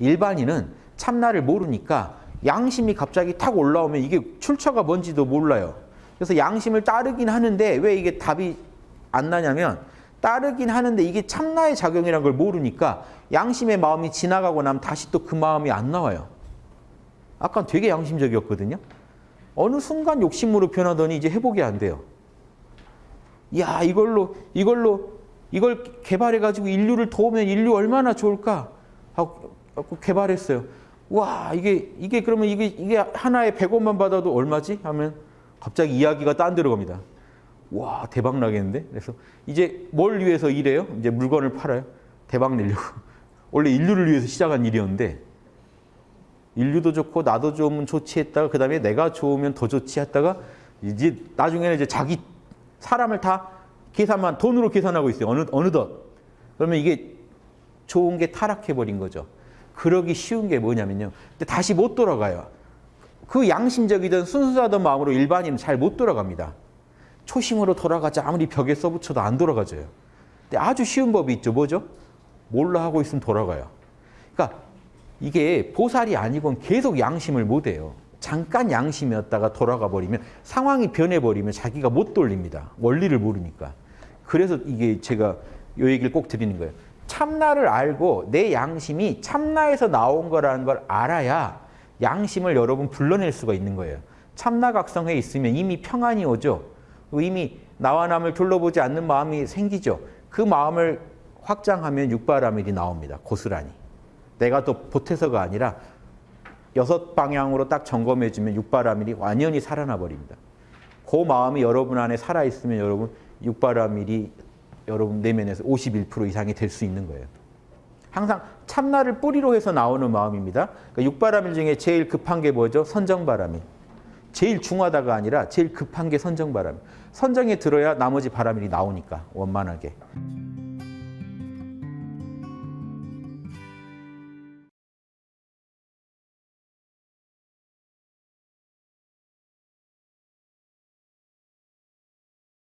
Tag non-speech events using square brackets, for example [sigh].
일반인은 참나를 모르니까 양심이 갑자기 탁 올라오면 이게 출처가 뭔지도 몰라요. 그래서 양심을 따르긴 하는데 왜 이게 답이 안 나냐면 따르긴 하는데 이게 참나의 작용이라는 걸 모르니까 양심의 마음이 지나가고 나면 다시 또 그 마음이 안 나와요. 아까 되게 양심적이었거든요. 어느 순간 욕심으로 변하더니 이제 회복이 안 돼요. 야 이걸로 이걸로 이걸 개발해가지고 인류를 도우면 인류 얼마나 좋을까 하고 개발했어요. 와 이게 이게 그러면 이게 이게 하나에 100원만 받아도 얼마지? 하면 갑자기 이야기가 딴 데로 갑니다. 와 대박 나겠는데? 그래서 이제 뭘 위해서 일해요? 이제 물건을 팔아요. 대박 내려고. [laughs] 원래 인류를 위해서 시작한 일이었는데 인류도 좋고 나도 좋으면 좋지 했다가 그 다음에 내가 좋으면 더 좋지 했다가 이제 나중에는 이제 자기 사람을 다 계산만 돈으로 계산하고 있어요. 어느 어느덧. 그러면 이게 좋은 게 타락해 버린 거죠. 그러기 쉬운 게 뭐냐면요. 근데 다시 못 돌아가요. 그 양심적이든 순수하던 마음으로 일반인은 잘 못 돌아갑니다. 초심으로 돌아가자 아무리 벽에 써붙여도 안 돌아가져요. 근데 아주 쉬운 법이 있죠. 뭐죠? 몰라 하고 있으면 돌아가요. 그러니까 이게 보살이 아니건 계속 양심을 못 해요. 잠깐 양심이었다가 돌아가 버리면 상황이 변해버리면 자기가 못 돌립니다. 원리를 모르니까. 그래서 이게 제가 이 얘기를 꼭 드리는 거예요. 참나를 알고 내 양심이 참나에서 나온 거라는 걸 알아야 양심을 여러분 불러낼 수가 있는 거예요. 참나각성에 있으면 이미 평안이 오죠. 이미 나와 남을 둘러보지 않는 마음이 생기죠. 그 마음을 확장하면 육바라밀이 나옵니다. 고스란히. 내가 또 보태서가 아니라 여섯 방향으로 딱 점검해주면 육바라밀이 완연히 살아나 버립니다. 그 마음이 여러분 안에 살아있으면 여러분 육바라밀이 여러분 내면에서 51% 이상이 될 수 있는 거예요. 항상 참나를 뿌리로 해서 나오는 마음입니다. 그러니까 육바라밀 중에 제일 급한 게 뭐죠? 선정바라밀. 제일 중하다가 아니라 제일 급한 게 선정바라밀. 선정에 들어야 나머지 바라밀이 나오니까 원만하게.